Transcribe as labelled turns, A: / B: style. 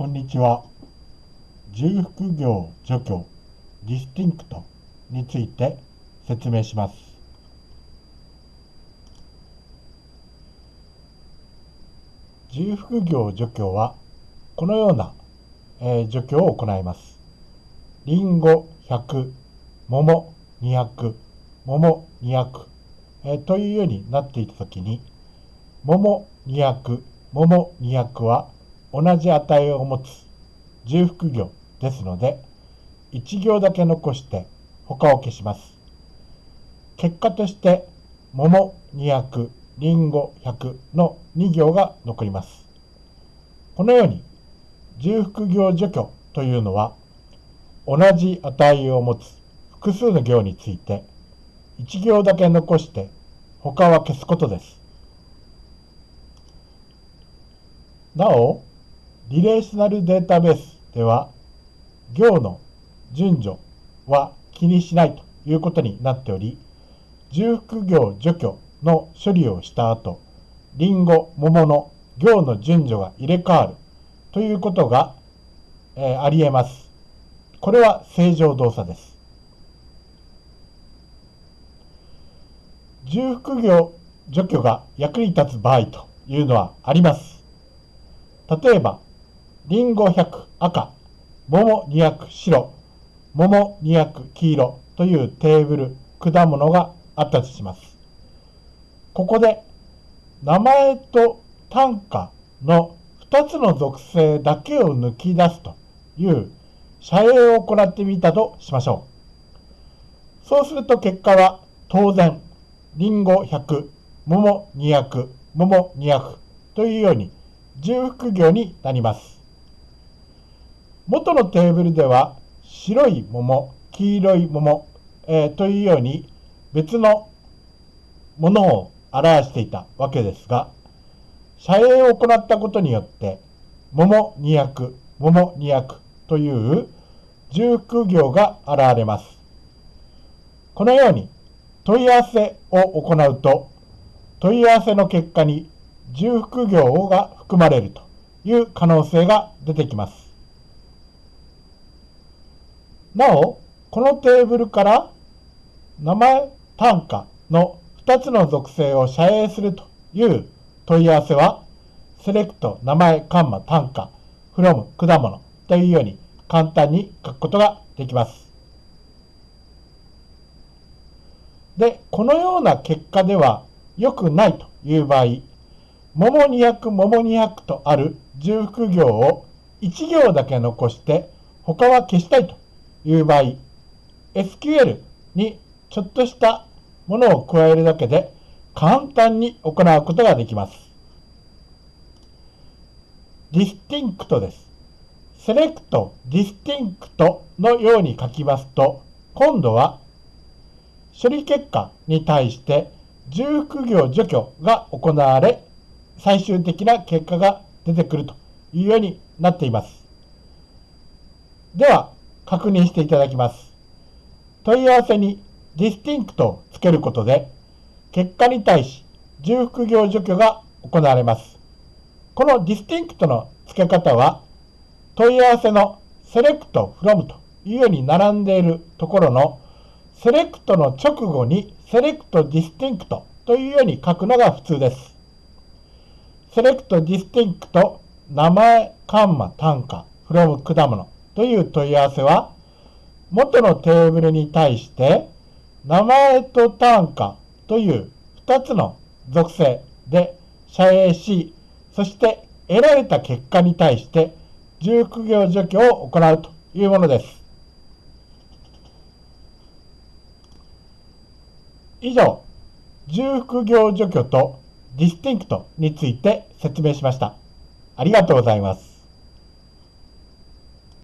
A: こんにちは。重複行除去 distinct について説明します。重複行除去はこのような、えー、除去を行います。りんご100、桃200、桃200、えー、というようになっていたときに、桃200、桃200は同じ値を持つ重複行ですので、1行だけ残して他を消します。結果として、桃200、りんご100の2行が残ります。このように、重複行除去というのは、同じ値を持つ複数の行について、1行だけ残して他は消すことです。なお、リレーショナルデータベースでは、行の順序は気にしないということになっており、重複行除去の処理をした後、リンゴ、桃の行の順序が入れ替わるということが、えー、あり得ます。これは正常動作です。重複行除去が役に立つ場合というのはあります。例えば、りんご100赤、桃200白、桃200黄色というテーブル、果物があったとします。ここで名前と単価の2つの属性だけを抜き出すという社営を行ってみたとしましょう。そうすると結果は当然、りんご100、桃200、桃200というように重複行になります。元のテーブルでは白い桃、黄色い桃、えー、というように別のものを表していたわけですが、社営を行ったことによって、桃200、桃200という重複行が現れます。このように問い合わせを行うと、問い合わせの結果に重複行が含まれるという可能性が出てきます。なお、このテーブルから名前単価の2つの属性を遮影するという問い合わせは、セレクト名前カンマ単価 from 果物というように簡単に書くことができます。で、このような結果では良くないという場合、桃200、桃200とある重複行を1行だけ残して他は消したいという場合、SQL にちょっとしたものを加えるだけで簡単に行うことができます。 distinct です。 select、distinct のように書きますと、今度は処理結果に対して重複行除去が行われ、最終的な結果が出てくるというようになっています。では、確認していただきます。問い合わせに distinct をつけることで、結果に対し重複行除去が行われます。この distinct の付け方は、問い合わせの select from というように並んでいるところの select の直後に select distinct というように書くのが普通です。select distinct 名前、カンマ、単価、from 果物という問い合わせは、元のテーブルに対して、名前と単価という2つの属性で射影し、そして得られた結果に対して重複行除去を行うというものです。以上、重複行除去とディスティンクトについて説明しました。ありがとうございます。